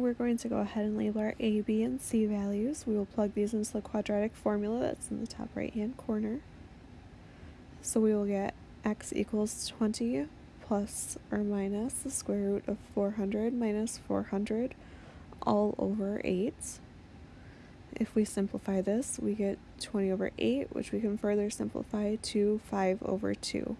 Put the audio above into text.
we're going to go ahead and label our a, b, and c values. We will plug these into the quadratic formula that's in the top right hand corner. So we will get x equals 20 plus or minus the square root of 400 minus 400 all over 8. If we simplify this, we get 20 over 8, which we can further simplify to 5 over 2.